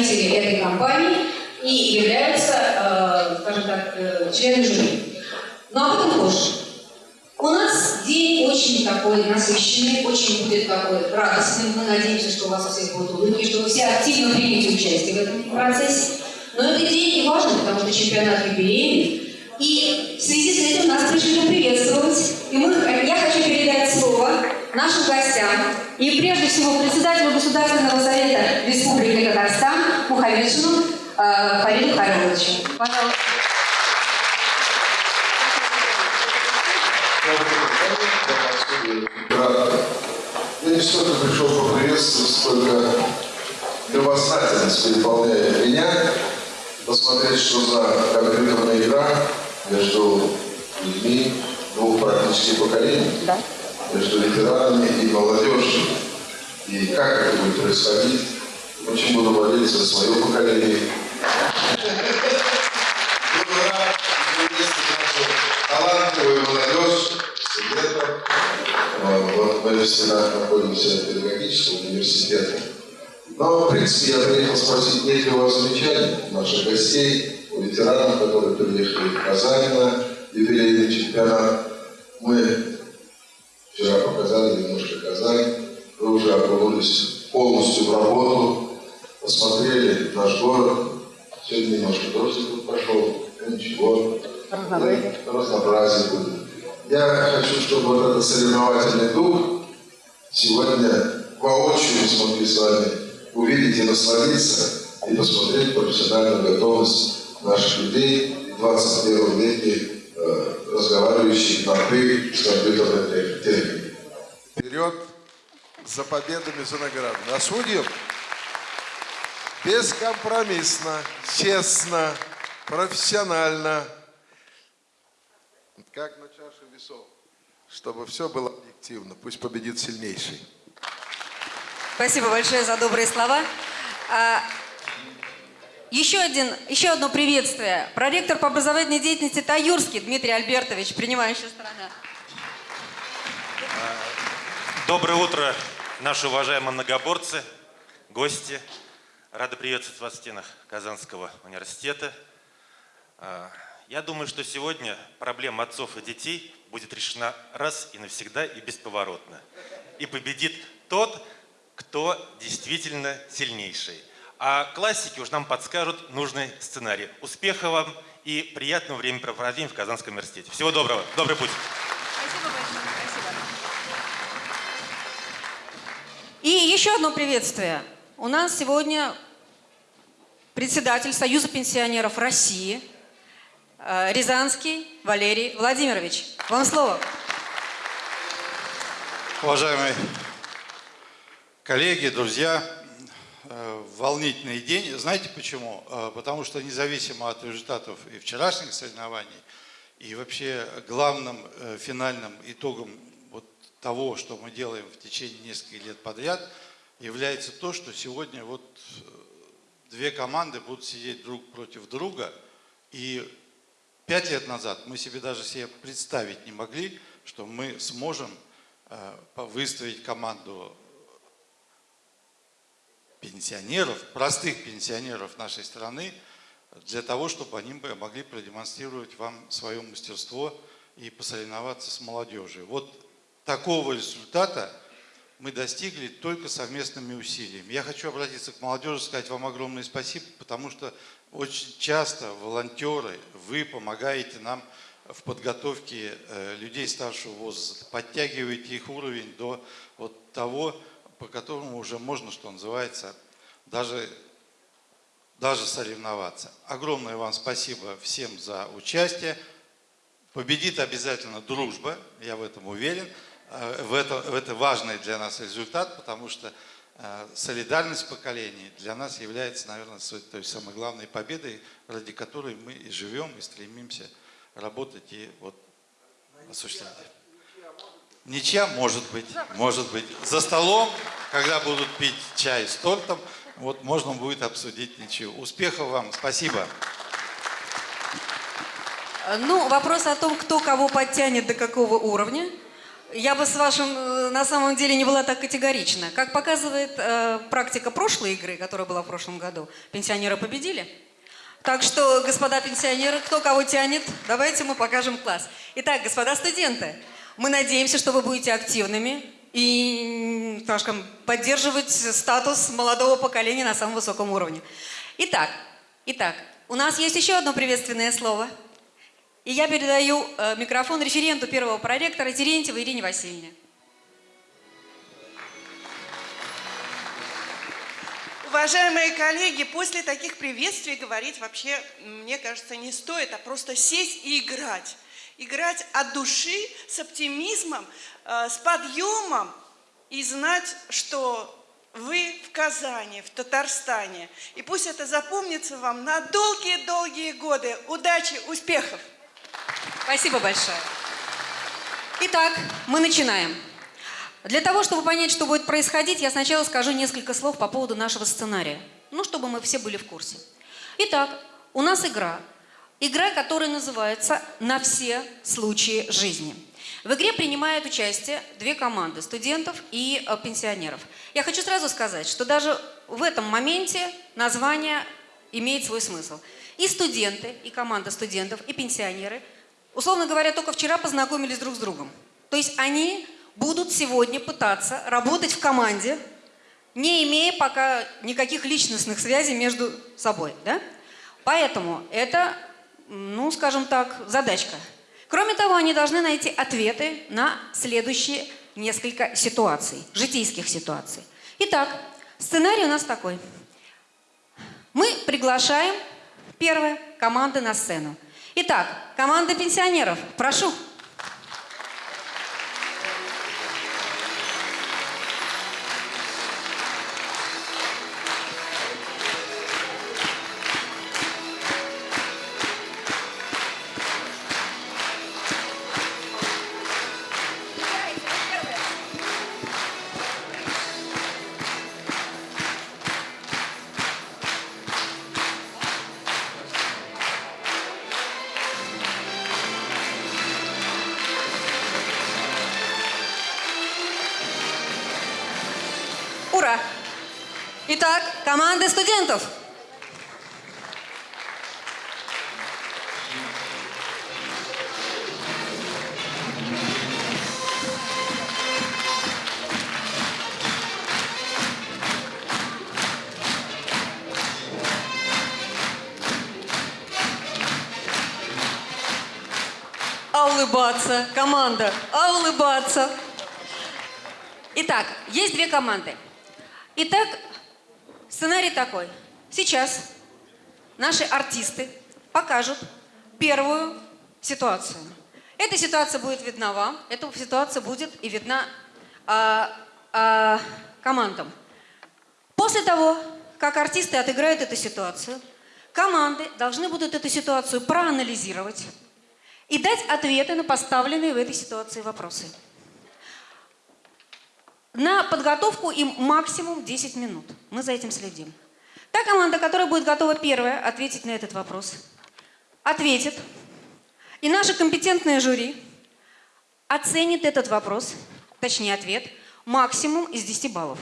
представители этой компании и являются, э, скажем так, э, члены жюри. Но об этом позже. У нас день очень такой насыщенный, очень будет такой радостный. Мы надеемся, что у вас у всех будут улыбки, что вы все активно примете участие в этом процессе. Но этот день не важен, потому что чемпионат юбилейный. И в связи с этим нас пришли приветствовать. И мы, я хочу передать слово нашим гостям. И прежде всего председателю Государственного совета Республики Татарстан Мухаммедшину э, Фариду Хариловичу. Пожалуйста. Я не столько пришел поприветствовать, сколько любознательность переполняет меня, посмотреть, что за компьютерная игра между людьми двух практически поколений, Да. между ветеранами и молодежью. И как это будет происходить, очень буду молиться за свое поколение. Нашу талантливую молодежь, студентов. Э, Вот мы в стенах находимся педагогического университета. Но, в принципе, я приехал спросить, нет ли у вас замечаний наших гостей, у ветеранов, которые приехали в Казань на юбилейный чемпионат. Мы вчера показали немножко Казань, вы уже окунулись полностью в работу, посмотрели наш город. Сегодня немножко дождик пошел, ничего. Разнообразие. Разнообразие будет. Я хочу, чтобы вот этот соревновательный дух сегодня воочию смогли с вами увидеть и насладиться, и посмотреть профессиональную готовность наших людей в 21 веке, э, разговаривающих на «ты» с компьютерной техникой. Вперед за победами, за наградами. А судьям бескомпромиссно, честно, профессионально, как на чаше весов, чтобы все было объективно. Пусть победит сильнейший. Спасибо большое за добрые слова. А, еще, один, еще одно приветствие. Проректор по образовательной деятельности Таюрский Дмитрий Альбертович, принимающая сторона. Доброе утро, наши уважаемые многоборцы, гости. Рады приветствовать вас в стенах Казанского университета. А, Я думаю, что сегодня проблема отцов и детей будет решена раз и навсегда и бесповоротно. И победит тот, кто действительно сильнейший. А классики уж нам подскажут нужный сценарий. Успехов вам и приятного времяпрепровождения в Казанском университете. Всего доброго. Добрый путь. Спасибо большое. Спасибо. И еще одно приветствие. У нас сегодня председатель Союза пенсионеров России э, Рязанский Валерий Владимирович. Вам слово. Уважаемые коллеги, друзья, э, волнительный день. Знаете почему? Э, Потому что независимо от результатов и вчерашних соревнований, и вообще главным финальным итогом вот того, что мы делаем в течение нескольких лет подряд, является то, что сегодня вот э, две команды будут сидеть друг против друга, и пять лет назад мы себе даже себе представить не могли, что мы сможем э, выставить команду пенсионеров, простых пенсионеров нашей страны, для того, чтобы они могли продемонстрировать вам свое мастерство и посоревноваться с молодежью. Вот такого результата мы достигли только совместными усилиями. Я хочу обратиться к молодежи, сказать вам огромное спасибо, потому что очень часто волонтеры, вы помогаете нам в подготовке э, людей старшего возраста, подтягиваете их уровень до вот того, по которому уже можно, что называется, даже, даже соревноваться. Огромное вам спасибо всем за участие. Победит обязательно дружба, я в этом уверен. Э, В это, в это важный для нас результат, потому что э, солидарность поколений для нас является, наверное, той самой главной победой, ради которой мы и живем, и стремимся работать и вот осуществлять. Ничья может быть, может быть. За столом, когда будут пить чай с тортом, вот можно будет обсудить ничью. Успехов вам, спасибо. Э, Ну, вопрос о том, кто кого подтянет до какого уровня, я бы с вашим э, на самом деле не была так категорична. Как показывает э, практика прошлой игры, которая была в прошлом году, пенсионеры победили. Так что, господа пенсионеры, кто кого тянет, давайте мы покажем класс. Итак, господа студенты, мы надеемся, что вы будете активными и, так скажем, поддерживать статус молодого поколения на самом высоком уровне. Итак, итак, у нас есть еще одно приветственное слово – и я передаю э, микрофон референту первого проректора Терентьевой Ирине Васильевне. Уважаемые коллеги, после таких приветствий говорить вообще, мне кажется, не стоит, а просто сесть и играть. Играть от души, с оптимизмом, э, с подъемом и знать, что вы в Казани, в Татарстане. И пусть это запомнится вам на долгие-долгие годы. Удачи, успехов! Спасибо большое. Итак, мы начинаем. Для того, чтобы понять, что будет происходить, я сначала скажу несколько слов по поводу нашего сценария. Ну, чтобы мы все были в курсе. Итак, у нас игра. Игра, которая называется «На все случаи жизни». В игре принимают участие две команды – студентов и э, пенсионеров. Я хочу сразу сказать, что даже в этом моменте название имеет свой смысл. И студенты, и команда студентов, и пенсионеры, условно говоря, только вчера познакомились друг с другом. То есть они будут сегодня пытаться работать в команде, не имея пока никаких личностных связей между собой. Да? Поэтому это, ну, скажем так, задачка. Кроме того, они должны найти ответы на следующие несколько ситуаций, житейских ситуаций. Итак, сценарий у нас такой. Мы приглашаем, первое, команды на сцену. Итак, команда пенсионеров, прошу. Улыбаться. Итак, есть две команды. Итак, сценарий такой. Сейчас наши артисты покажут первую ситуацию. Эта ситуация будет видна вам, эта ситуация будет и видна а, а, командам. После того, как артисты отыграют эту ситуацию, команды должны будут эту ситуацию проанализировать и дать ответы на поставленные в этой ситуации вопросы. На подготовку им максимум 10 минут. Мы за этим следим. Та команда, которая будет готова первая ответить на этот вопрос, ответит. И наше компетентное жюри оценит этот вопрос, точнее ответ, максимум из 10 баллов.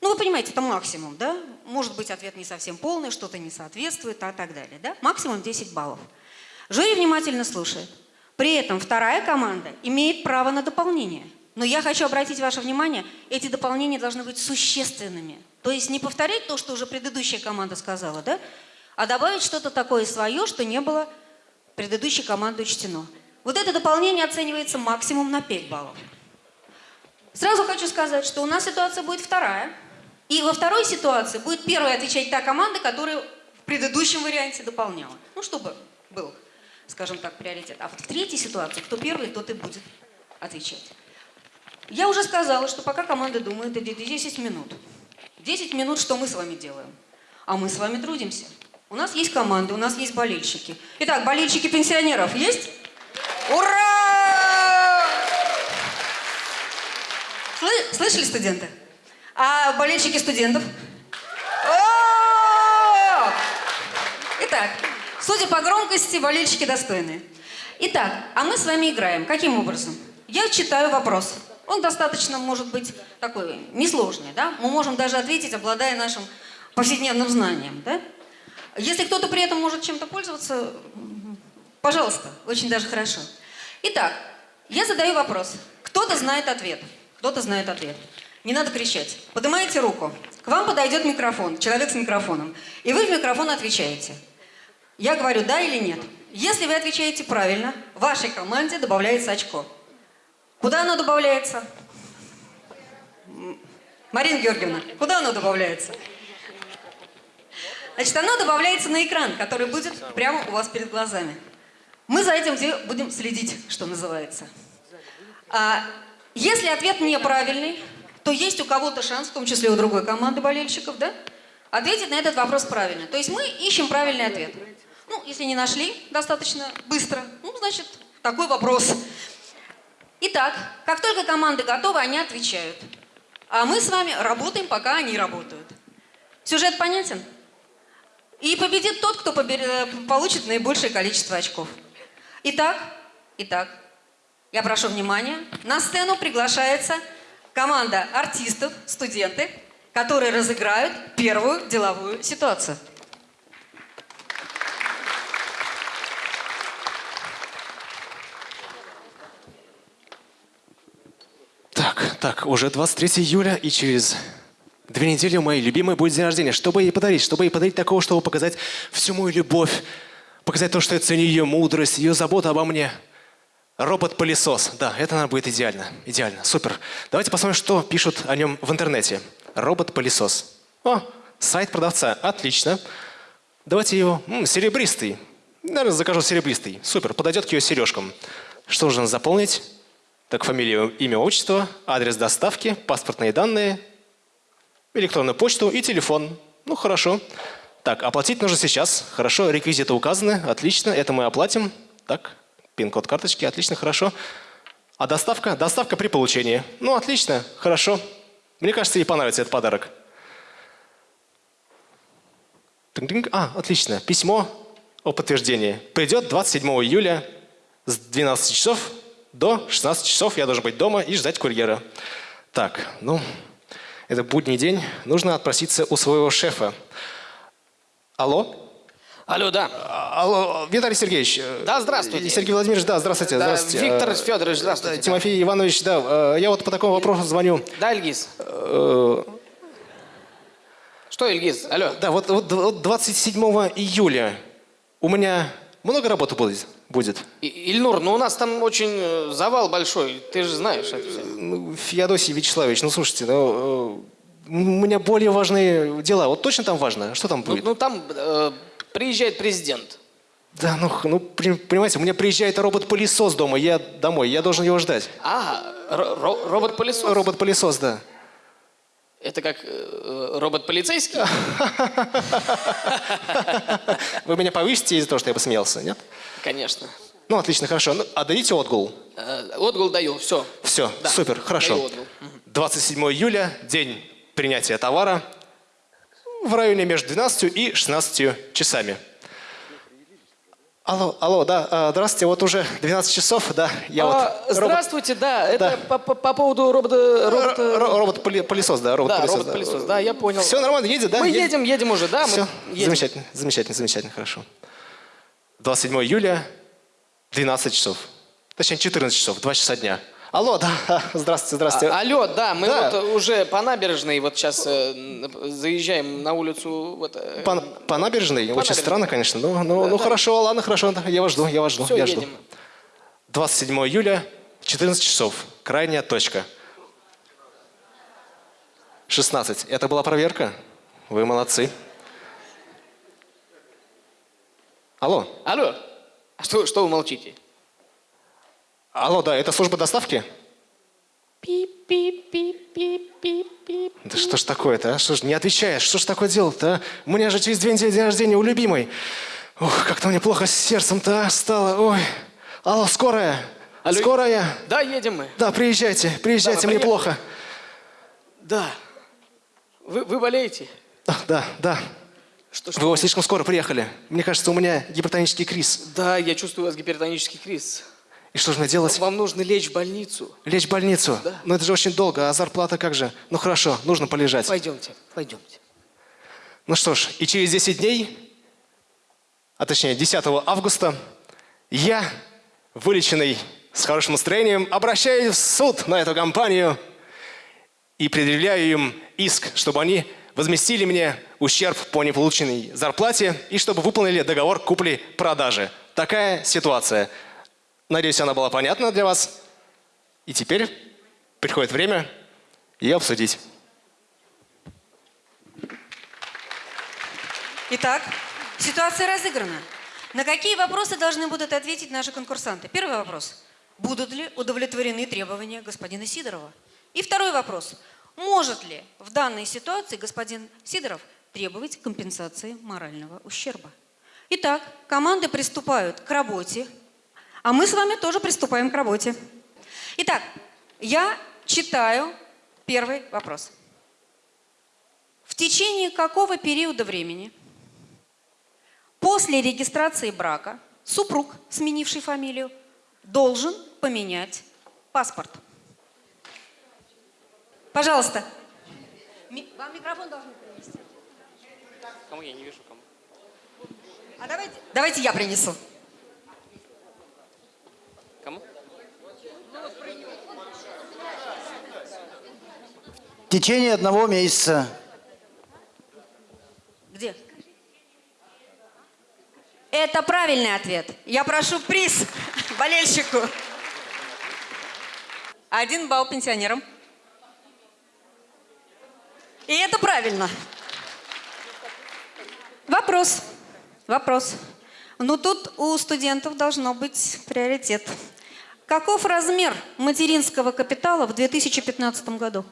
Ну, вы понимаете, это максимум, да? Может быть, ответ не совсем полный, что-то не соответствует, а так далее, да? Максимум 10 баллов. Жюри внимательно слушает. При этом вторая команда имеет право на дополнение. Но я хочу обратить ваше внимание, эти дополнения должны быть существенными. То есть не повторять то, что уже предыдущая команда сказала, да? а добавить что-то такое свое, что не было предыдущей команды учтено. Вот это дополнение оценивается максимум на 5 баллов. Сразу хочу сказать, что у нас ситуация будет вторая. И во второй ситуации будет первая отвечать та команда, которая в предыдущем варианте дополняла. Ну, чтобы был, скажем так, приоритет. А вот в третьей ситуации, кто первый, тот и будет отвечать. Я уже сказала, что пока команда думает, это 10 минут. 10 минут, что мы с вами делаем? А мы с вами трудимся. У нас есть команда, у нас есть болельщики. Итак, болельщики пенсионеров есть? Ура! Слы- Слышали, студенты? А болельщики студентов? Итак, судя по громкости, болельщики достойные. Итак, а мы с вами играем. Каким образом? Я читаю вопрос. Он достаточно, может быть, такой несложный, да? Мы можем даже ответить, обладая нашим повседневным знанием, да? Если кто-то при этом может чем-то пользоваться, пожалуйста, очень даже хорошо. Итак, я задаю вопрос. Кто-то знает ответ. Кто-то знает ответ. Не надо кричать. Поднимаете руку. К вам подойдет микрофон, человек с микрофоном. И вы в микрофон отвечаете. Я говорю да или нет. Если вы отвечаете правильно, вашей команде добавляется очко. Куда оно добавляется? Марина Георгиевна, куда оно добавляется? Значит, оно добавляется на экран, который будет прямо у вас перед глазами. Мы за этим де- будем следить, что называется. А если ответ неправильный, то есть у кого-то шанс, в том числе у другой команды болельщиков, да, ответить на этот вопрос правильно. То есть мы ищем правильный ответ. Ну, если не нашли достаточно быстро, ну, значит, такой вопрос. Итак, как только команды готовы, они отвечают. А мы с вами работаем, пока они работают. Сюжет понятен? И победит тот, кто побер- получит наибольшее количество очков. Итак, итак, я прошу внимания. На сцену приглашается команда артистов, студенты, которые разыграют первую деловую ситуацию. Так, так, уже 23 июля, и через две недели у моей любимой будет день рождения. Что бы ей подарить? Чтобы ей подарить такого, чтобы показать всю мою любовь, показать то, что я ценю ее мудрость, ее заботу обо мне. Робот-пылесос. Да, это, наверное, будет идеально. Идеально. Супер. Давайте посмотрим, что пишут о нем в интернете. Робот-пылесос. О, сайт продавца. Отлично. Давайте его... м, серебристый. Наверное, закажу серебристый. Супер. Подойдет к ее сережкам. Что нужно заполнить? Так, фамилия, имя, отчество, адрес доставки, паспортные данные, электронную почту и телефон. Ну, хорошо. Так, оплатить нужно сейчас. Хорошо, реквизиты указаны. Отлично, это мы оплатим. Так, пин-код карточки. Отлично, хорошо. А доставка? Доставка при получении. Ну, отлично, хорошо. Мне кажется, ей понравится этот подарок. А, отлично. Письмо о подтверждении. Придет 27 июля с 12 часов до 16 часов. Я должен быть дома и ждать курьера. Так, ну, это будний день. Нужно отпроситься у своего шефа. Алло? Алло, да. А, Алло, Виталий Сергеевич. э, Да, здравствуйте. Сергей Владимирович, да, здравствуйте. Да, здравствуйте. Виктор Э, Федорович, здравствуйте. Тимофей Иванович, да, э, я вот по такому вопросу звоню. Да, Ильгиз? Что, Ильгиз? Алло. Да, вот, вот 27 июля у меня много работы будет. будет. Ильнур, ну у нас там очень э, завал большой, ты же знаешь это все. Ну, Феодосий Вячеславович, ну слушайте, ну, э, у меня более важные дела. Вот точно там важно? Что там Ну, будет? ну, там э, приезжает президент. Да, ну, ну, понимаете, у меня приезжает робот-пылесос дома, я домой, я должен его ждать. А, ро- робот-пылесос? Робот-пылесос, да. Это как э, робот-полицейский? Вы меня повысите из-за того, что я посмеялся, нет? Конечно. Ну, отлично, хорошо. Ну, отдадите отгул. Э, Отгул даю, все. Все, Да, супер, хорошо. даю отгул. 27 июля, день принятия товара, в районе между 12 и 16 часами. Алло, алло, да, а, здравствуйте, вот уже 12 часов, да, я А, вот... робот- здравствуйте, да, это Да. По, по- по поводу робота... робота... Р- р- Робот-пылесос, да, Да, робот-пылесос. робот-пылесос, да, я понял. Все нормально, едет, да? Мы Едет? едем, едем уже, да, Все, едем. замечательно, замечательно, замечательно, хорошо. 27 июля, 12 часов. Точнее, 14 часов, 2 часа дня. Алло, да, здравствуйте, здравствуйте. А- алло, да, мы Да. вот уже по набережной вот сейчас э, заезжаем на улицу. Вот, э, По, по набережной? Очень набережной. странно, конечно. Ну, ну, ну да. хорошо, ладно, хорошо. да, Я вас жду, я вас жду, Всё, я жду. едем. 27 июля, 14 часов. Крайняя точка. 16. Это была проверка? Вы молодцы. Алло. Алло, а что, что вы молчите? Алло, да, это служба доставки? Пип-пип-пип-пип-пип. Да что ж такое-то, а? Что ж не отвечаешь? Что ж такое дело-то, а? У меня же через две недели день рождения у любимой. Ох, как-то мне плохо с сердцем-то а, стало. Ой. Алло, скорая? Алло. Скорая? Да, едем мы. Да, приезжайте, приезжайте, Да, мне плохо. Да. Вы, вы болеете? Да, да, да. Что, Вы слишком скоро приехали. Мне кажется, у меня гипертонический криз. Да, я чувствую у вас гипертонический криз. И что же мне делать? Вам нужно лечь в больницу. Лечь в больницу? Да. Но это же очень долго, а зарплата как же? Ну хорошо, нужно полежать. Пойдемте, пойдемте. Ну что ж, и через 10 дней, а точнее 10 августа, я, вылеченный с хорошим настроением, обращаюсь в суд на эту компанию и предъявляю им иск, чтобы они возместили мне ущерб по неполученной зарплате и чтобы выполнили договор купли-продажи. Такая ситуация. Надеюсь, она была понятна для вас. И теперь приходит время ее обсудить. Итак, ситуация разыграна. На какие вопросы должны будут ответить наши конкурсанты? Первый вопрос. Будут ли удовлетворены требования господина Сидорова? И второй вопрос. Может ли в данной ситуации господин Сидоров требовать компенсации морального ущерба? Итак, команды приступают к работе, а мы с вами тоже приступаем к работе. Итак, я читаю первый вопрос. В течение какого периода времени После регистрации брака супруг, сменивший фамилию, должен поменять паспорт. Пожалуйста. Вам микрофон должны принести. Кому я не вижу, кому. А давайте, давайте я принесу. Кому? В течение одного месяца. Где? Это правильный ответ. Я прошу приз болельщику. Один балл пенсионерам. И это правильно. Вопрос. Вопрос. Ну тут у студентов должно быть приоритет. Каков размер материнского капитала в 2015 году?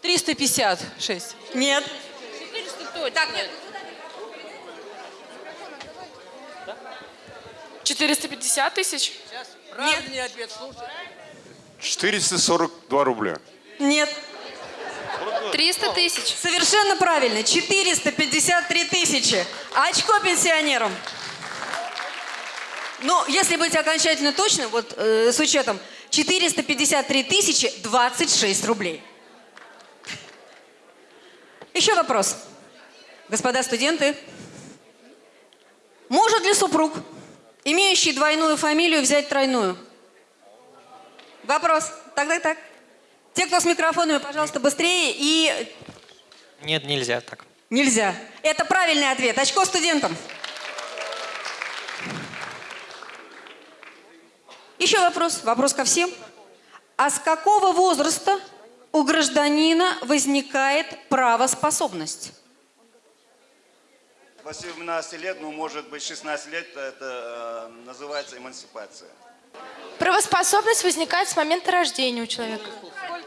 356. Нет. Так, 450 тысяч? 442 рубля. нет. 300 тысяч. Совершенно правильно. 453 тысячи. Очко пенсионерам. Ну, если быть окончательно точным, вот э, с учетом 453 тысячи 26 рублей. Еще вопрос. Господа студенты, может ли супруг, имеющий двойную фамилию, взять тройную? Вопрос. Так, так, так. Те, кто с микрофонами, пожалуйста, быстрее и Нет, нельзя так. Нельзя. Это правильный ответ. Очко студентам. Еще вопрос. Вопрос ко всем. А с какого возраста у гражданина возникает правоспособность? До 17 лет, ну, может быть, 16 лет, это э, называется эмансипация. Правоспособность возникает с момента рождения у человека.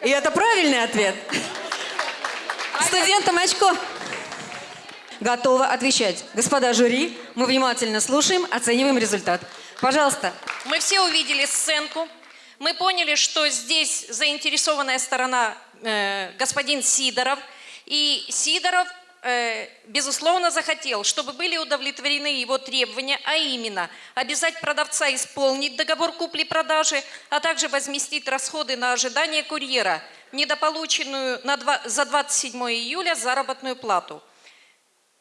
И это правильный ответ. Студентам очко. Готова отвечать. Господа жюри, мы внимательно слушаем, оцениваем результат. Пожалуйста. Мы все увидели сценку. Мы поняли, что здесь заинтересованная сторона э, господин Сидоров. И Сидоров, э, безусловно, захотел, чтобы были удовлетворены его требования, а именно обязать продавца исполнить договор купли-продажи, а также возместить расходы на ожидание курьера, недополученную на два- за 27 июля заработную плату.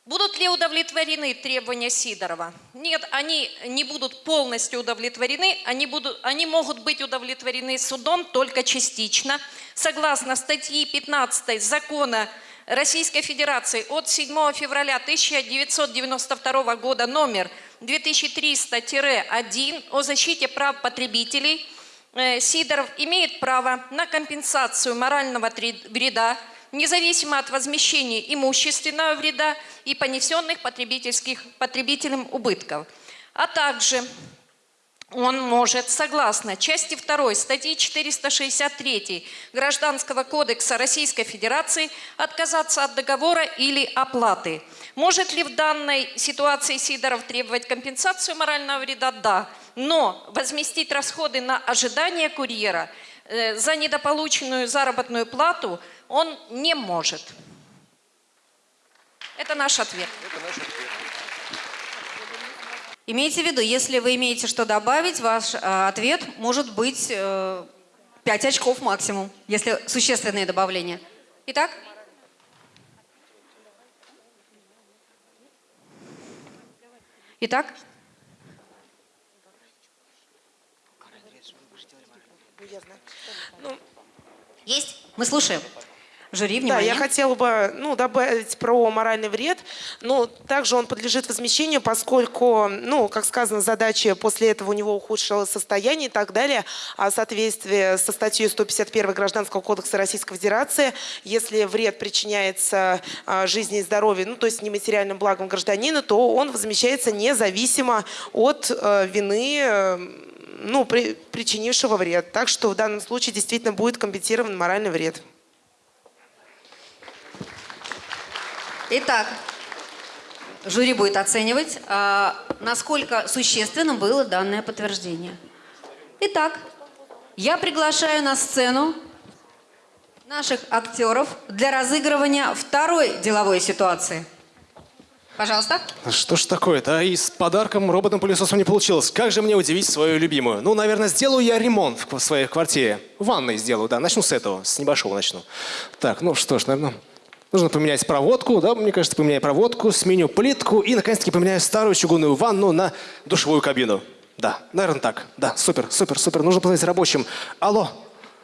Будут ли удовлетворены требования Сидорова? Нет, они не будут полностью удовлетворены, они, будут, они могут быть удовлетворены судом только частично. Согласно статьи 15 закона Российской Федерации от 7 февраля 1992 года номер 2300-1 о защите прав потребителей, э, Сидоров имеет право на компенсацию морального вреда, независимо от возмещения имущественного вреда и понесенных потребительских, потребителям убытков. А также он может, согласно части 2 статьи 463 Гражданского кодекса Российской Федерации, отказаться от договора или оплаты. Может ли в данной ситуации Сидоров требовать компенсацию морального вреда? Да. Но возместить расходы на ожидание курьера э, за недополученную заработную плату он не может. Это наш ответ. Имейте в виду, если вы имеете что добавить, ваш э, ответ может быть э, 5 очков максимум, если существенные добавления. Итак? Итак? Ну, Есть? Мы слушаем. Жюри, Да, внимание. я хотела бы ну, добавить про моральный вред. Но также он подлежит возмещению, поскольку, ну, как сказано, задача после этого у него ухудшилось состояние и так далее. А в соответствии со статьей 151 Гражданского кодекса Российской Федерации, если вред причиняется а, жизни и здоровью, ну, то есть нематериальным благом гражданина, то он возмещается независимо от э, вины э, ну, при- причинившего вред. Так что в данном случае действительно будет компенсирован моральный вред. Итак, жюри будет оценивать, а, насколько существенным было данное подтверждение. Итак, я приглашаю на сцену наших актеров для разыгрывания второй деловой ситуации. Пожалуйста. Что ж такое-то? А и с подарком роботом-пылесосом не получилось. Как же мне удивить свою любимую? Ну, наверное, сделаю я ремонт в своей квартире. Ванной сделаю, да. Начну с этого, с небольшого начну. Так, ну что ж, наверное, нужно поменять проводку, да, мне кажется, поменяю проводку, сменю плитку и, наконец-таки, поменяю старую чугунную ванну на душевую кабину. Да, наверное, так. Да, супер, супер, супер. Нужно позвонить рабочим. Алло,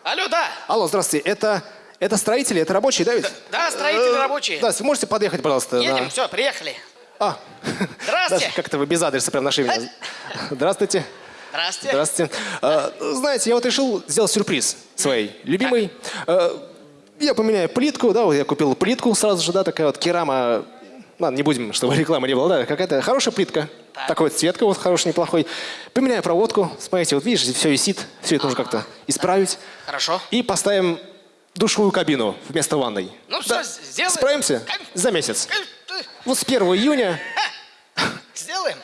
Алло, да. алло, здравствуйте. Это, это строители, это рабочие, да ведь? Да, строители рабочие. Да, вы можете подъехать, пожалуйста? Едем, на- все, приехали. А. Здравствуйте. Как-то вы без адреса прям нашли меня. Здравствуйте. Здравствуйте. Здравствуйте. А, знаете, я вот решил сделать сюрприз своей любимой. А, я поменяю плитку, да, вот я купил плитку сразу же, да, такая вот керама. Ладно, не будем, чтобы рекламы не было, да, какая-то хорошая плитка. Такой вот цветка вот хороший, неплохой. Поменяю проводку. Смотрите, вот видишь, все висит. Все это нужно как-то исправить. Хорошо. И поставим душевую кабину вместо ванной. Ну все, сделаем. Справимся? За месяц. Вот с 1 июня Сделаем.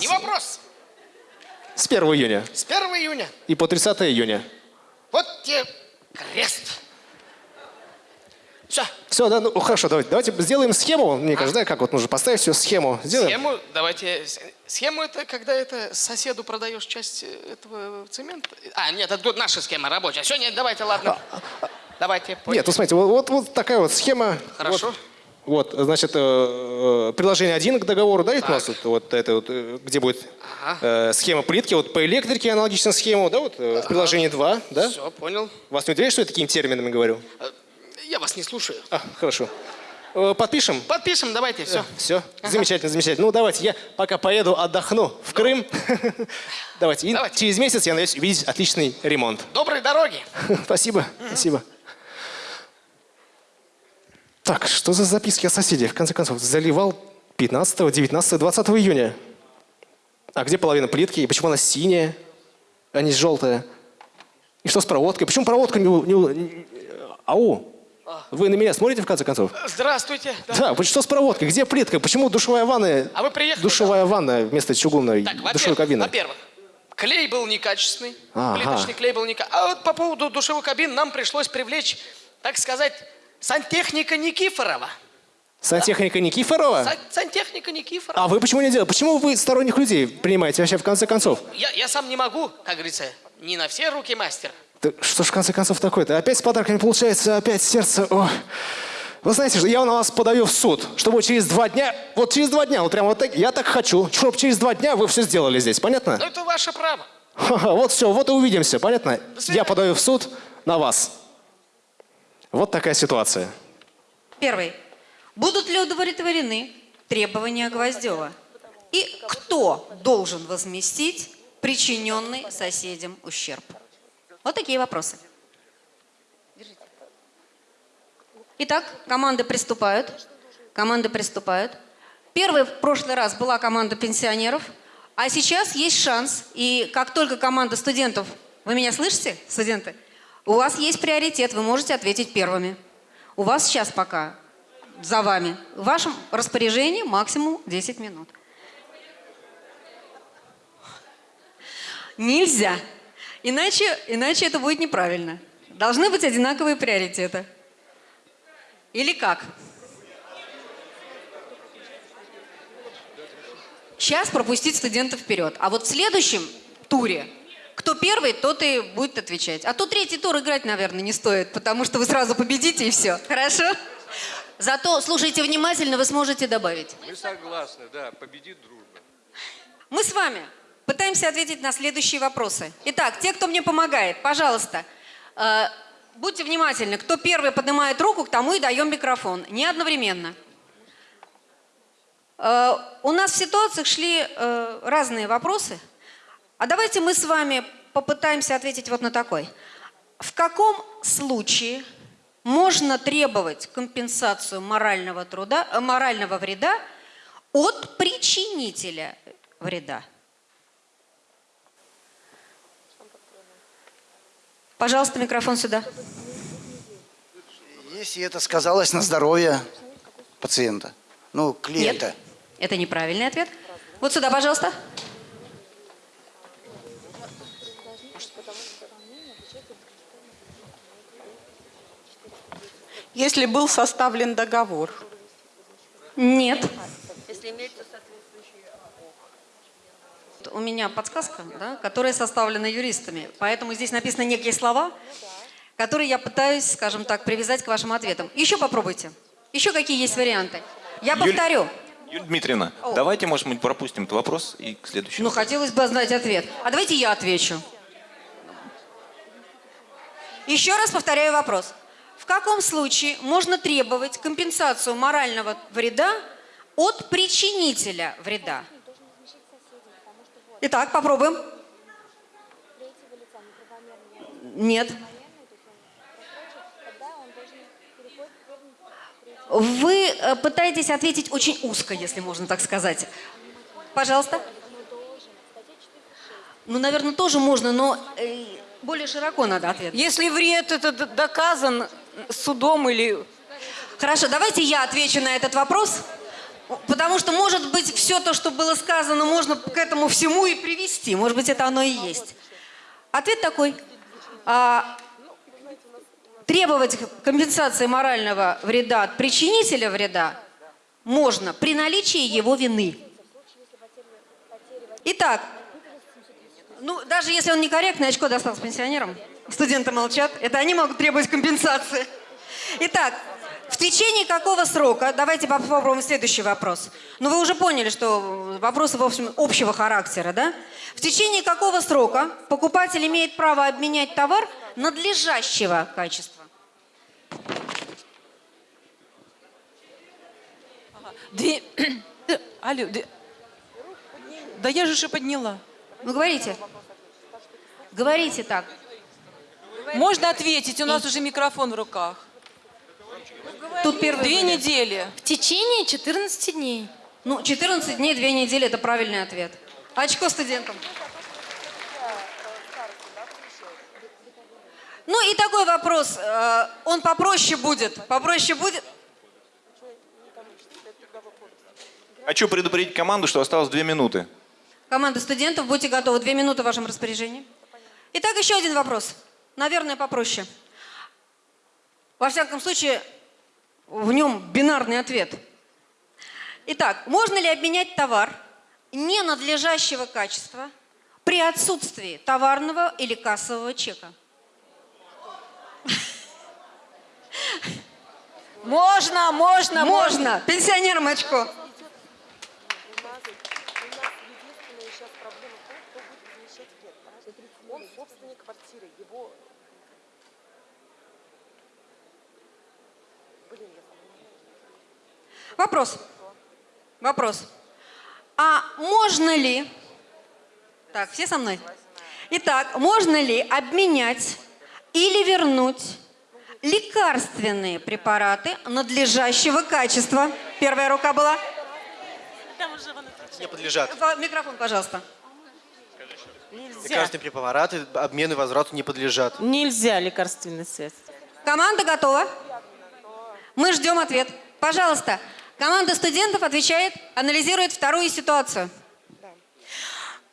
Не вопрос. С 1 июня С 1 июня. и по 30 июня. Вот тебе крест. Все. Все, да, ну хорошо, давайте, давайте сделаем схему, мне кажется, да, как вот нужно поставить все, схему сделаем. Схему, давайте. Схему это когда это соседу продаешь часть э, этого цемента. А, нет, это наша схема рабочая. Все, нет, давайте, ладно. Давайте. понял. Нет, ну смотрите, вот, вот, вот такая вот схема. Хорошо. Вот, вот, значит, э, э, приложение 1 к договору, да, ведь у нас вот, вот это вот, э, где будет э, схема плитки, вот по электрике аналогичная схему, да, вот э, в приложении 2, да? Все, понял. Вас не удивляет, что я такими терминами говорю? Я вас не слушаю. А, хорошо. Подпишем? Подпишем, давайте, все. Все, замечательно, замечательно. Ну, давайте, я пока поеду, отдохну в Крым. Давайте, и через месяц я надеюсь увидеть отличный ремонт. Доброй дороги. Спасибо, спасибо. Так, что за записки о соседях? В конце концов, заливал 15, 19, 20 июня. А где половина плитки? И почему она синяя, а не желтая? И что с проводкой? Почему проводка не... не не- Ау! Вы на меня смотрите, в конце концов? Здравствуйте. Да, вот что с проводкой? Где плитка? Почему душевая ванна? А вы приехали, Душевая ванна вместо чугунной Так, душевой кабины. во-первых, клей был некачественный, Ага. плиточный клей был некачественный. А вот по поводу душевой кабины нам пришлось привлечь, так сказать, сантехника Никифорова. Сантехника Никифорова? Сан- сантехника Никифорова. А вы почему не делаете? Почему вы сторонних людей принимаете вообще в конце концов? Я, я сам не могу, как говорится, не на все руки мастер. Да что ж в конце концов такое-то? Опять с подарками получается, опять сердце. О. Вы знаете, я на вас подаю в суд, чтобы через два дня, вот через два дня, вот прям вот так, я так хочу, чтобы через два дня вы все сделали здесь, понятно? Ну, это ваше право. Ха-ха, вот все, вот и увидимся, понятно? Я подаю в суд на вас. Вот такая ситуация. Первый. Будут ли удовлетворены требования Гвоздева? И кто должен возместить причиненный соседям ущерб? Вот такие вопросы. Итак, команды приступают. Команды приступают. Первый в прошлый раз была команда пенсионеров, а сейчас есть шанс. И как только команда студентов, вы меня слышите, студенты? У вас есть приоритет, вы можете ответить первыми. У вас сейчас пока за вами. В вашем распоряжении максимум 10 минут. Нельзя. Иначе, иначе это будет неправильно. Должны быть одинаковые приоритеты. Или как? Сейчас пропустить студентов вперед. А вот в следующем туре, кто первый, тот и будет отвечать. А то третий тур играть, наверное, не стоит, потому что вы сразу победите и все. Хорошо? Зато слушайте внимательно, вы сможете добавить. Мы согласны, да, победит дружба. Мы с вами пытаемся ответить на следующие вопросы. Итак, те, кто мне помогает, пожалуйста, э, будьте внимательны. Кто первый поднимает руку, к тому и даем микрофон. Не одновременно. Э, у нас в ситуациях шли э, разные вопросы. А давайте мы с вами попытаемся ответить вот на такой. В каком случае можно требовать компенсацию морального, труда, э, морального вреда от причинителя вреда? Пожалуйста, микрофон сюда. Если это сказалось на здоровье пациента, ну, клиента. Нет, это неправильный ответ. Вот сюда, пожалуйста. Если был составлен договор. Нет. Если имеется У меня подсказка, да, которая составлена юристами. Поэтому здесь написаны некие слова, которые я пытаюсь, скажем так, привязать к вашим ответам. Еще попробуйте. Еще какие есть варианты? Я Юль- повторю. Юлия Дмитриевна, давайте, может быть, пропустим этот вопрос и к следующему. Ну, хотелось бы знать ответ. А давайте я отвечу. Еще раз повторяю вопрос. В каком случае можно требовать компенсацию морального вреда от причинителя вреда? Итак, попробуем. Нет. Вы э, пытаетесь ответить очень узко, если можно так сказать. Пожалуйста. Ну, наверное, тоже можно, но э, более широко надо ответить. Если вред это доказан судом или... Хорошо, давайте я отвечу на этот вопрос, потому что, может быть, все то, что было сказано, можно к этому всему и привести. Может быть, это оно и есть. Ответ такой. А, требовать компенсации морального вреда от причинителя вреда можно при наличии его вины. Итак, ну, даже если он некорректный, очко достался пенсионерам. Студенты молчат. Это они могут требовать компенсации. Итак, в течение какого срока, давайте попробуем следующий вопрос. Ну, вы уже поняли, что вопросы, в общем, общего характера, да? В течение какого срока покупатель имеет право обменять товар надлежащего качества? Две... Алло, две- да я же же подняла. Ну, говорите. Говорите так. Можно ответить, у нас уже микрофон в руках. Тут первый Две вариант. недели. В течение 14 дней. Ну, 14 дней, 2 недели – это правильный ответ. Очко студентам. Ну и такой вопрос, э, он попроще будет, попроще будет. Хочу предупредить команду, что осталось две минуты. Команда студентов, будьте готовы, две минуты в вашем распоряжении. Итак, еще один вопрос, наверное, попроще. Во всяком случае, в нем бинарный ответ. Итак, можно ли обменять товар ненадлежащего качества при отсутствии товарного или кассового чека? Можно, можно, Можно. Пенсионерам очко. Вопрос. Вопрос. А можно ли... Так, все со мной? Итак, можно ли обменять или вернуть лекарственные препараты надлежащего качества? Первая рука была. Не подлежат. Микрофон, пожалуйста. Лекарственные препараты обмену и возврату не подлежат. Нельзя лекарственные средства. Команда готова? Мы ждем ответ. Пожалуйста, команда студентов отвечает, анализирует вторую ситуацию.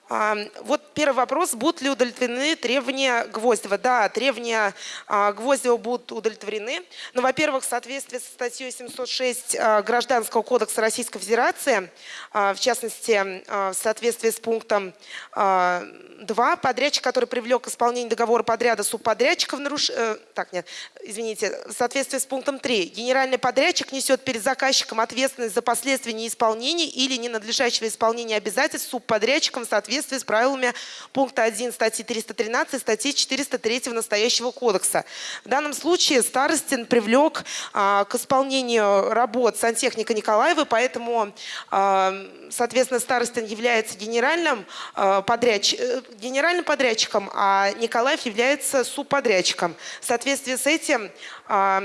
А, Вот первый вопрос. Будут ли удовлетворены требования Гвоздева? Да, требования а, Гвоздева будут удовлетворены. Но, во-первых, в соответствии со статьей 706 а, Гражданского кодекса Российской Федерации, в частности, в соответствии с пунктом а, 2, подрядчик, который привлек к исполнению договора подряда субподрядчика в наруш... э, Так, нет, извините. В соответствии с пунктом 3, генеральный подрядчик несет перед заказчиком ответственность за последствия неисполнения или ненадлежащего исполнения обязательств субподрядчиком в соответствии с правилами пункта 1 статьи 313 и статьи 403 настоящего кодекса. В данном случае Старостин привлек а, к исполнению работ сантехника Николаева, поэтому, а, соответственно, Старостин является генеральным, а, подрядч- э, генеральным подрядчиком, а Николаев является субподрядчиком. В соответствии с этим а,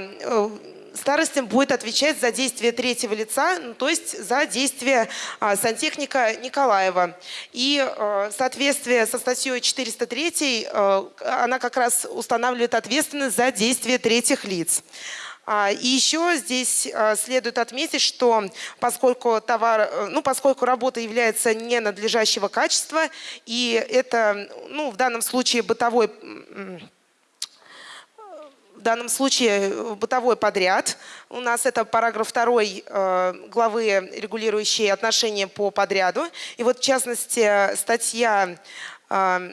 Старостин будет отвечать за действия третьего лица, ну, то есть за действия а, сантехника Николаева. И а, в соответствии со статьей 403 а, она как раз устанавливает ответственность за действия третьих лиц. А, И еще здесь следует отметить, что поскольку товар, ну, поскольку работа является ненадлежащего качества, и это, ну, в данном случае бытовой данном случае э, бытовой подряд. У нас это параграф 2 э, главы, регулирующие отношения по подряду. И вот в частности статья э,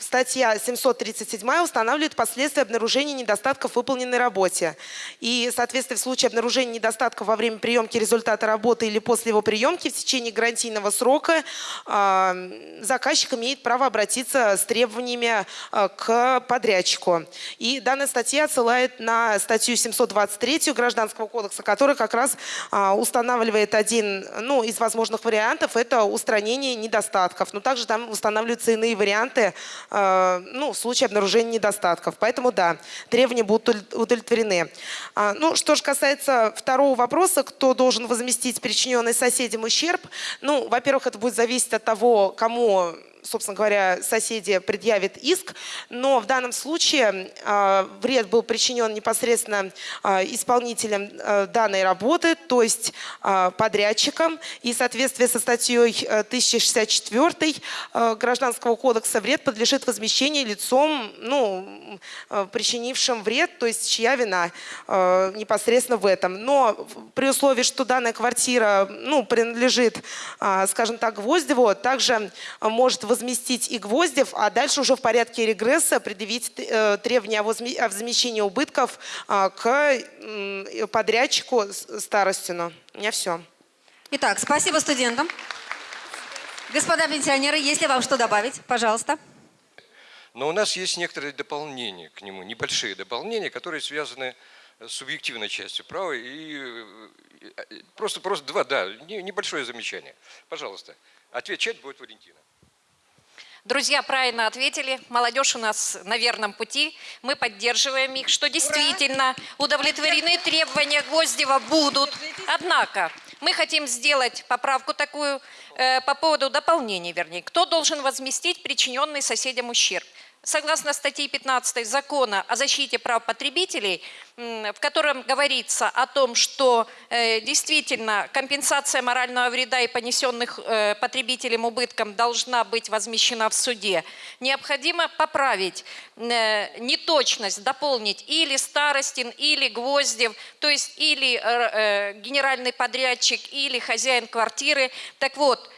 Статья 737 устанавливает последствия обнаружения недостатков в выполненной работе. И, соответственно, в случае обнаружения недостатков во время приемки результата работы или после его приемки в течение гарантийного срока э, заказчик имеет право обратиться с требованиями э, к подрядчику. И данная статья отсылает на статью 723 Гражданского кодекса, которая как раз э, устанавливает один ну, из возможных вариантов – это устранение недостатков. Но также там устанавливаются иные варианты ну, в случае обнаружения недостатков. Поэтому да, требования будут удовлет- удовлетворены. А, Ну, что же касается второго вопроса, кто должен возместить причиненный соседям ущерб, ну, во-первых, это будет зависеть от того, кому собственно говоря, соседи предъявят иск, но в данном случае э, вред был причинен непосредственно э, исполнителем э, данной работы, то есть подрядчиком, и в соответствии со статьей э, 1064 э, Гражданского кодекса вред подлежит возмещению лицом, ну, причинившим вред, то есть чья вина непосредственно в этом. Но при условии, что данная квартира ну, принадлежит, а, скажем так, Гвоздеву, также а, может возместить и Гвоздев, а дальше уже в порядке регресса предъявить э, требования о возме- о возмещении убытков а, к подрядчику Старостину. У меня все. Итак, спасибо студентам. Господа пенсионеры, есть ли вам что добавить? Пожалуйста. Но у нас есть некоторые дополнения к нему, небольшие дополнения, которые связаны с субъективной частью права. И просто, просто два, да, не- небольшое замечание. Пожалуйста, отвечать будет Валентина. Друзья правильно ответили. Молодежь у нас на верном пути. Мы поддерживаем их, что действительно удовлетворены требования Гвоздева будут. Однако мы хотим сделать поправку такую э, по поводу дополнения, вернее. Кто должен возместить причиненный соседям ущерб? Согласно статье 15 закона о защите прав потребителей, в котором говорится о том, что э, действительно компенсация морального вреда и понесенных э, потребителям убыткам должна быть возмещена в суде, необходимо поправить э, неточность, дополнить или Старостин, или Гвоздев, то есть или генеральный подрядчик, или хозяин квартиры. Так вот,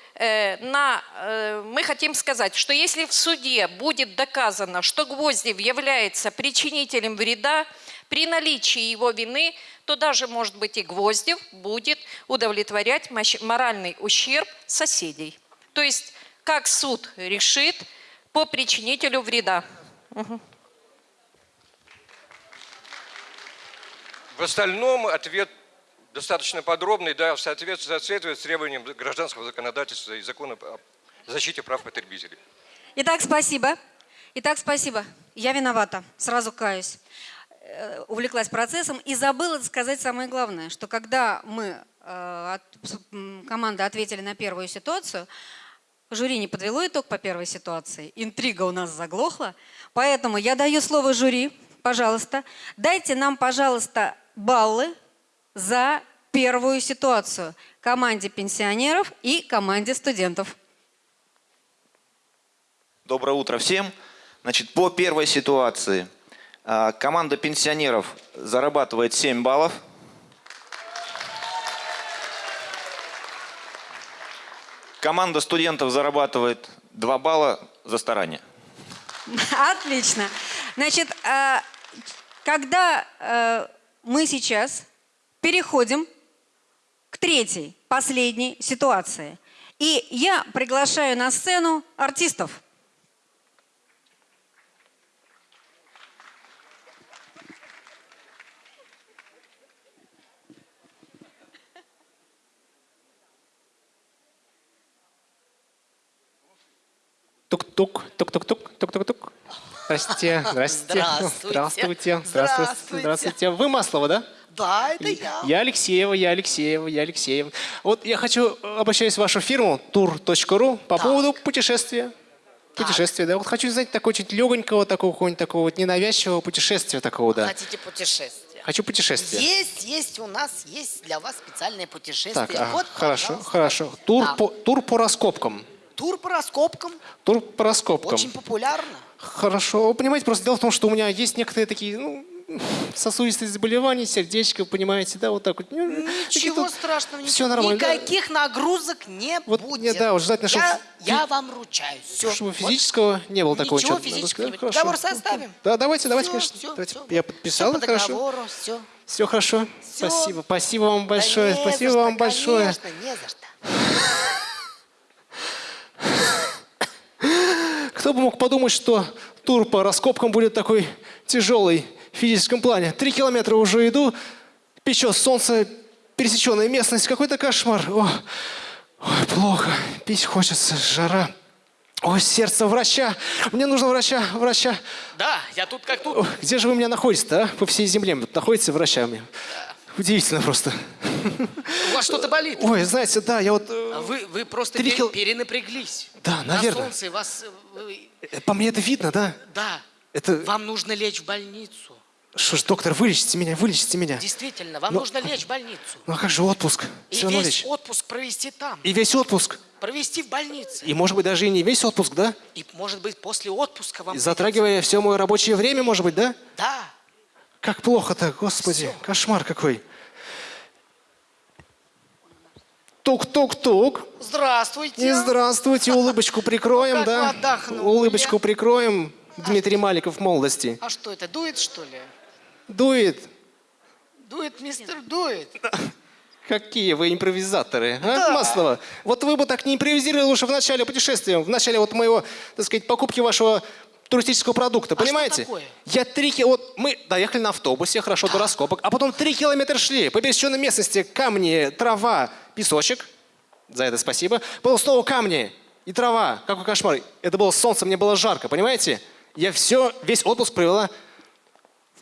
на, э, мы хотим сказать, что если в суде будет доказано, что Гвоздев является причинителем вреда, При наличии его вины, то даже, может быть, и Гвоздев будет удовлетворять моральный ущерб соседей. То есть, как суд решит по причинителю вреда. В остальном ответ достаточно подробный, да, соответствует требованиям гражданского законодательства и закона о защите прав потребителей. Итак, спасибо. Итак, спасибо. Я виновата, сразу каюсь. Э, Увлеклась процессом и забыла сказать самое главное, что когда мы, э, команда ответили на первую ситуацию, жюри не подвело итог по первой ситуации, интрига у нас заглохла, поэтому я даю слово жюри, пожалуйста. Дайте нам, пожалуйста, баллы за первую ситуацию команде пенсионеров и команде студентов. Доброе утро всем. Значит, по первой ситуации а, команда пенсионеров зарабатывает 7 баллов. Команда студентов зарабатывает 2 балла за старание. Отлично. Значит, э, когда э, мы сейчас переходим к третьей, последней ситуации. И я приглашаю на сцену артистов. Тук-тук, тук-тук-тук, тук-тук-тук. Здрасте, здрасте. Здравствуйте. Здравствуйте. Здравствуйте. Здравствуйте. Здравствуйте. Вы Маслова, да? Да, это я. Я Алексеева, я Алексеева, я Алексеева. Вот я хочу, э, обращаюсь в вашу фирму tour.ru по поводу путешествия. Путешествия, да. Вот хочу знать такого чуть легонького, такого какого-нибудь такого вот ненавязчивого путешествия такого, да. Хотите путешествие? Хочу путешествие. Есть, есть у нас, есть для вас специальное путешествие. Так, вот, хорошо, пожалуйста. хорошо. Тур, Да. по, тур по раскопкам. Тур по раскопкам. Тур по раскопкам. Очень популярно. Хорошо. Вы понимаете, просто дело в том, что у меня есть некоторые такие, ну, сосудистые заболевания, сердечко, понимаете, да, вот так вот. Ну, Ничего страшного. всё ничего. нормально, да. Никаких нагрузок не Вот, будет. не, да, вот желательно, чтобы я, я вам ручаюсь. Все. Чтобы физического не было такого. Ничего физического сказать. не будет. Договор составим. Да, давайте, давайте, Всё, конечно. всё, давайте. всё. Я подписал, по хорошо. договору, все. Все хорошо. Всё. Спасибо. Спасибо вам большое. не Спасибо за вам что, большое. Конечно, не за что. Кто бы мог подумать, что тур по раскопкам будет такой тяжелый в физическом плане. Три километра уже иду, печет солнце, пересеченная местность, какой-то кошмар. О, ой, плохо, пить хочется, жара. Ой, сердце врача, мне нужно врача, врача. Да, я тут как тут. Ой, где же вы меня находите-то, а? По всей земле вот находите врачами. Удивительно просто. У вас что-то болит. Ой, знаете, да, я вот... э, А Вы, вы просто Три пе- кил- перенапряглись. Да, На наверное. солнце вас... э, По мне это видно, да? Да. Это... Вам нужно лечь в больницу. Что ж, доктор, вылечите меня, вылечите меня. Действительно, вам Но- нужно лечь в больницу. Ну а как же отпуск? И Все весь лечь. отпуск провести там. И весь отпуск. Провести в больнице. И может быть даже и не весь отпуск, да? И, может быть, после отпуска вам... Затрагивая все мое рабочее время, может быть, да? Да. Как плохо-то, господи, кошмар какой. Тук-тук-тук. Здравствуйте. И здравствуйте, улыбочку прикроем, как да? Улыбочку прикроем. Дмитрий Маликов молодости. А что это, дует что ли? Дует. Дует, мистер, дует. Какие вы импровизаторы, а, Да. Маслова? Вот вы бы так не импровизировали лучше в начале путешествия, в начале вот моего, так сказать, покупки вашего туристического продукта, понимаете? такое? Я три ки- вот мы доехали на автобусе, хорошо, до раскопок, а потом три километра шли по пересеченной местности, камни, трава, песочек, за это спасибо, было снова камни и трава, какой кошмар. Это было солнце, мне было жарко, понимаете? Я все, весь отпуск провела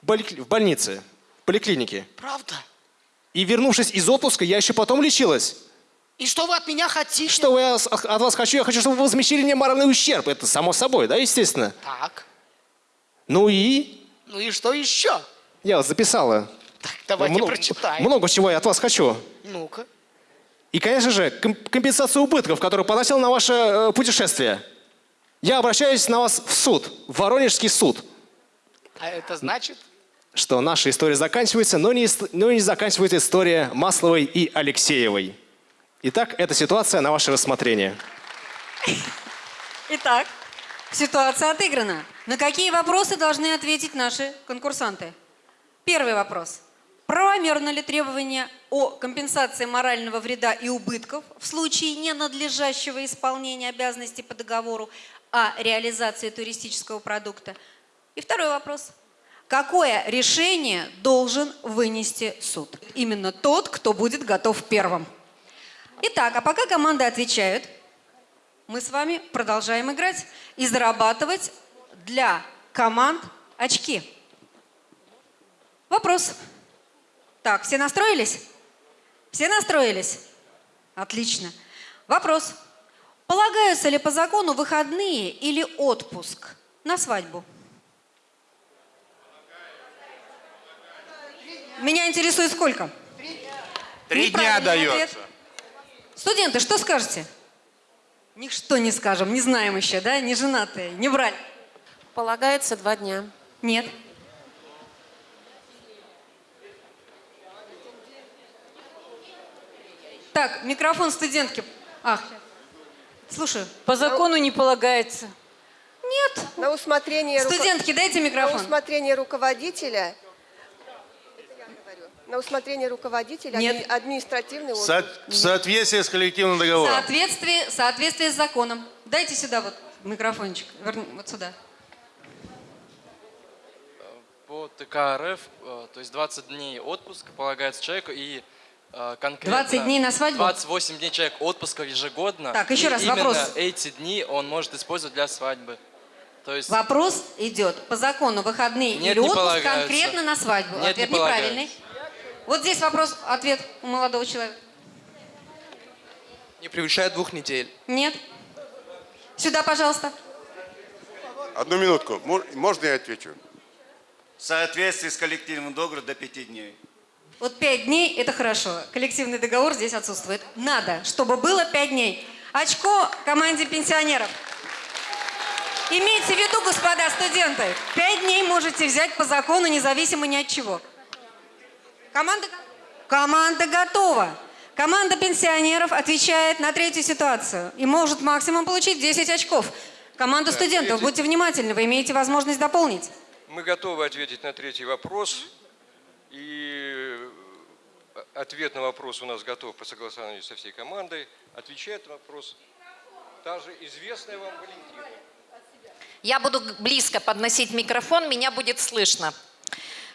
в, больнице, в поликлинике. Правда? И вернувшись из отпуска, я еще потом лечилась. И что вы от меня хотите? Что вы от вас хочу? Я хочу, чтобы вы возмещили мне моральный ущерб. Это само собой, да, естественно. Так. Ну и? Ну и что еще? Я записала. Давайте Много- прочитаем. Много чего я от вас хочу. Ну-ка. И, конечно же, ком- компенсацию убытков, которую поносил на ваше э, путешествие. Я обращаюсь на вас в суд, в Воронежский суд, А это значит? что наша история заканчивается, но не, но не заканчивается история Масловой и Алексеевой. Итак, эта ситуация на ваше рассмотрение. Итак, ситуация отыграна. На какие вопросы должны ответить наши конкурсанты? Первый вопрос. Правомерно ли требование о компенсации морального вреда и убытков в случае ненадлежащего исполнения обязанностей по договору о реализации туристического продукта? И второй вопрос. Какое решение должен вынести суд? Именно тот, кто будет готов первым. Итак, а пока команды отвечают, мы с вами продолжаем играть и зарабатывать для команд очки. Вопрос. Так, все настроились? Все настроились? Отлично. Вопрос. Полагаются ли по закону выходные или отпуск на свадьбу? Меня интересует сколько? Три дня Неправильный ответ. дается. Студенты, что скажете? Ничто не скажем, не знаем еще, да? Не женатые, не брали. Полагается два дня. Нет. Так, микрофон студентки. Ах, слушаю. По закону не полагается. Нет. На усмотрение... Студентки, дайте микрофон. На усмотрение руководителя... На усмотрение руководителя Нет. адми- административный В со- отпуск. в соответствии с коллективным В договором. соответствии, в соответствии с законом. Дайте сюда вот микрофончик. Верни, вот сюда. По ТК РФ, э, то есть 20 дней отпуска полагается человеку и э, конкретно... 20 дней на свадьбу? 28 дней человек отпуска ежегодно. Так, еще раз именно вопрос. эти дни он может использовать для свадьбы. То есть Вопрос идет по закону выходные Нет, или не отпуск конкретно на свадьбу. Нет, Ответ не неправильный. Вот здесь вопрос, ответ у молодого человека. Не превышает двух недель. Нет. Сюда, пожалуйста. Одну минутку. Мо- Можно я отвечу? В соответствии с коллективным договором до пяти дней. Вот пять дней – это хорошо. Коллективный договор здесь отсутствует. Надо, чтобы было пять дней. Очко команде пенсионеров. Имейте в виду, господа студенты, пять дней можете взять по закону, независимо ни от чего. Команда, команда готова. Команда пенсионеров отвечает на третью ситуацию и может максимум получить 10 очков. Команда Да, студентов, третий. будьте внимательны, вы имеете возможность дополнить. Мы готовы ответить на третий вопрос. И э, ответ на вопрос у нас готов по согласованию со всей командой. Отвечает на вопрос та же известная вам Валентина. Я буду близко подносить микрофон, меня будет слышно.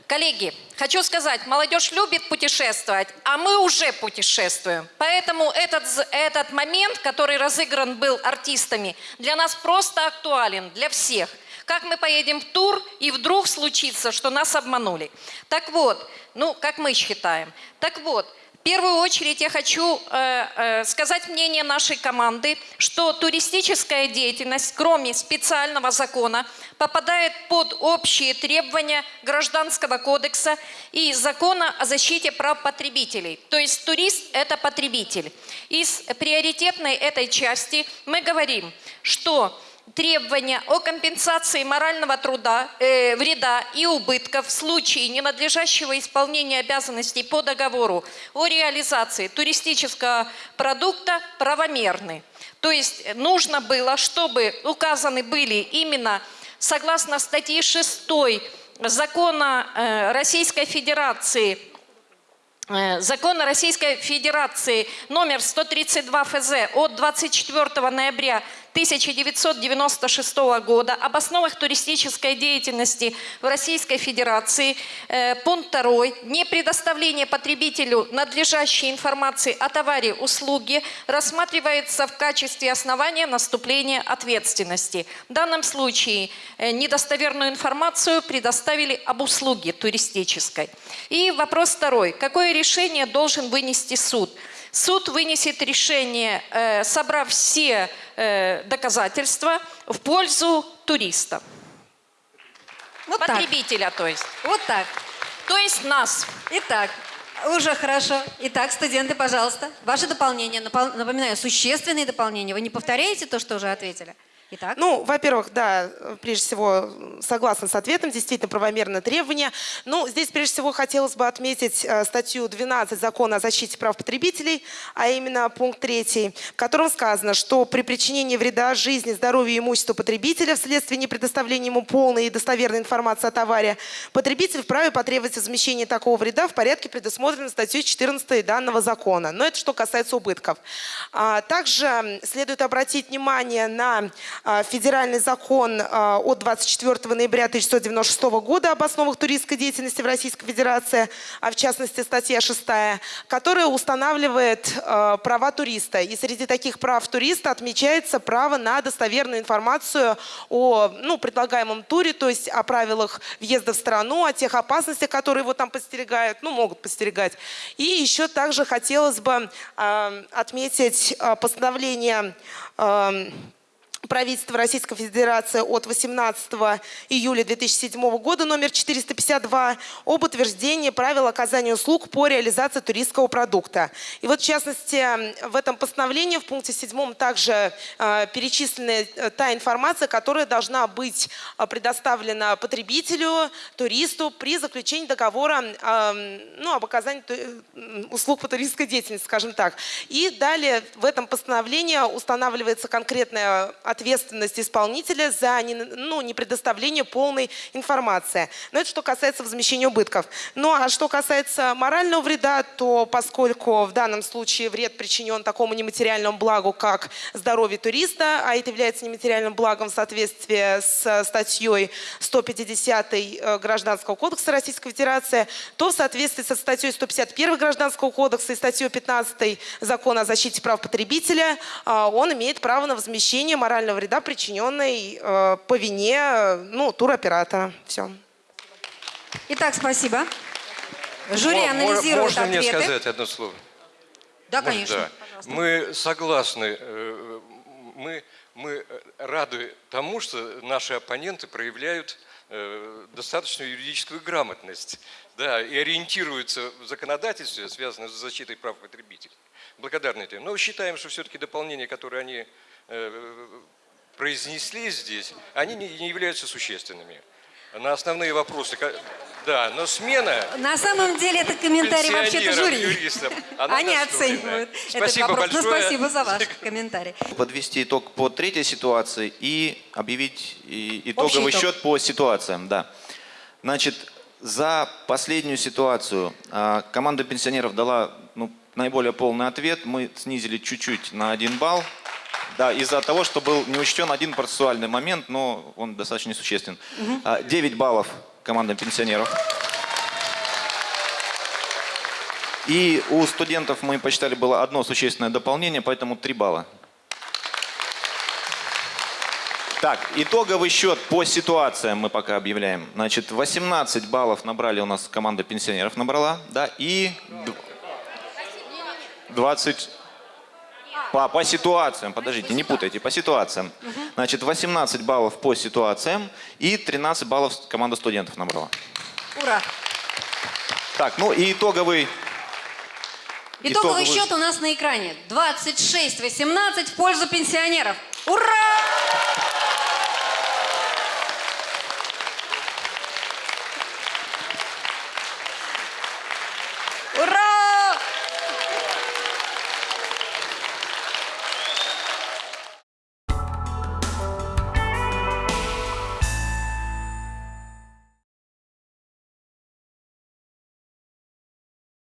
Коллеги, хочу сказать, молодежь любит путешествовать, а мы уже путешествуем. Поэтому этот, этот момент, который разыгран был артистами, для нас просто актуален, для всех. Как мы поедем в тур, и вдруг случится, что нас обманули. Так вот, ну, как мы считаем. Так вот, в первую очередь я хочу э, э, сказать мнение нашей команды, что туристическая деятельность, кроме специального закона, попадает под общие требования Гражданского кодекса и закона о защите прав потребителей. То есть турист – это потребитель. Из приоритетной этой части мы говорим, что требования о компенсации морального труда, э, вреда и убытков в случае ненадлежащего исполнения обязанностей по договору о реализации туристического продукта правомерны. То есть нужно было, чтобы указаны были именно согласно статье 6 закона э, Российской Федерации Э, Закона Российской Федерации номер 132 ФЗ от 24 ноября 1996 года об основах туристической деятельности в Российской Федерации, э, пункт 2, не предоставление потребителю надлежащей информации о товаре, услуге рассматривается в качестве основания наступления ответственности. В данном случае э, недостоверную информацию предоставили об услуге туристической. И вопрос второй. Какое решение должен вынести суд? Суд вынесет решение, э, собрав все э, доказательства в пользу туриста. Потребителя, то есть. Вот так. То есть нас. Итак, уже хорошо. Итак, студенты, пожалуйста, ваше дополнение. Напол- Напоминаю, существенные дополнения. Вы не повторяете то, что уже ответили? Итак? Ну, во-первых, да, прежде всего, согласна с ответом, действительно правомерное требование. Ну, здесь прежде всего хотелось бы отметить э, статью 12 Закона о защите прав потребителей, а именно пункт 3, в котором сказано, что при причинении вреда жизни, здоровью и имуществу потребителя вследствие непредоставления ему полной и достоверной информации о товаре, потребитель вправе потребовать возмещения такого вреда в порядке, предусмотренном статьей 14 данного закона. Но это что касается убытков. А, Также следует обратить внимание на федеральный закон а, от 24 ноября 1996 года об основах туристской деятельности в Российской Федерации, а в частности статья 6, которая устанавливает а, права туриста. И среди таких прав туриста отмечается право на достоверную информацию о ну, предлагаемом туре, то есть о правилах въезда в страну, о тех опасностях, которые его там подстерегают, ну, могут подстерегать. И еще также хотелось бы отметить постановление правительства Российской Федерации от 18 июля 2007 года номер 452 об утверждении правил оказания услуг по реализации туристского продукта. И вот в частности в этом постановлении в пункте 7 также э, перечислена э, та информация, которая должна быть э, предоставлена потребителю, туристу при заключении договора э, ну, об оказании э, услуг по туристской деятельности, скажем так. И далее в этом постановлении устанавливается конкретная ответственность исполнителя за не, ну, не предоставление полной информации. Но это что касается возмещения убытков. Ну а что касается морального вреда, то поскольку в данном случае вред причинен такому нематериальному благу, как здоровье туриста, а это является нематериальным благом в соответствии с статьей 150 э, Гражданского кодекса Российской Федерации, то в соответствии со статьей 151 Гражданского кодекса и статьей 15 Закона о защите прав потребителя, э, он имеет право на возмещение морального вреда, причиненной э, по вине ну, туроператора. Все. Итак, спасибо. Жюри анализирует Можно мне ответы. сказать одно слово? Да, Можно? конечно. Да. Мы согласны, э, мы, мы рады тому, что наши оппоненты проявляют э, достаточную юридическую грамотность да, и ориентируются в законодательстве, связанном с защитой прав потребителей. Благодарны этому. Но считаем, что все-таки дополнения, которые они произнесли здесь, они не, являются существенными. На основные вопросы, да, но смена На самом деле это комментарий вообще-то жюри. юристам, Они оценивают Спасибо этот вопрос. Ну, большое. спасибо за ваш комментарий. Подвести итог по третьей ситуации и объявить итоговый итог. счет по ситуациям. Да. Значит, за последнюю ситуацию а, команда пенсионеров дала ну, наиболее полный ответ. Мы снизили чуть-чуть на один балл. Да, из-за того, что был не учтен один процессуальный момент, но он достаточно несуществен. А, 9 баллов команда пенсионеров. И у студентов мы посчитали было одно существенное дополнение, поэтому 3 балла. Так, итоговый счет по ситуациям мы пока объявляем. Значит, 18 баллов набрали у нас команда пенсионеров набрала, да, и д- 20 по, по ситуациям, подождите, не путайте, по ситуациям. Значит, 18 баллов по ситуациям и 13 баллов команда студентов набрала. Ура! Так, ну и итоговый... Итоговый счет у нас на экране. 26-18 в пользу пенсионеров. Ура!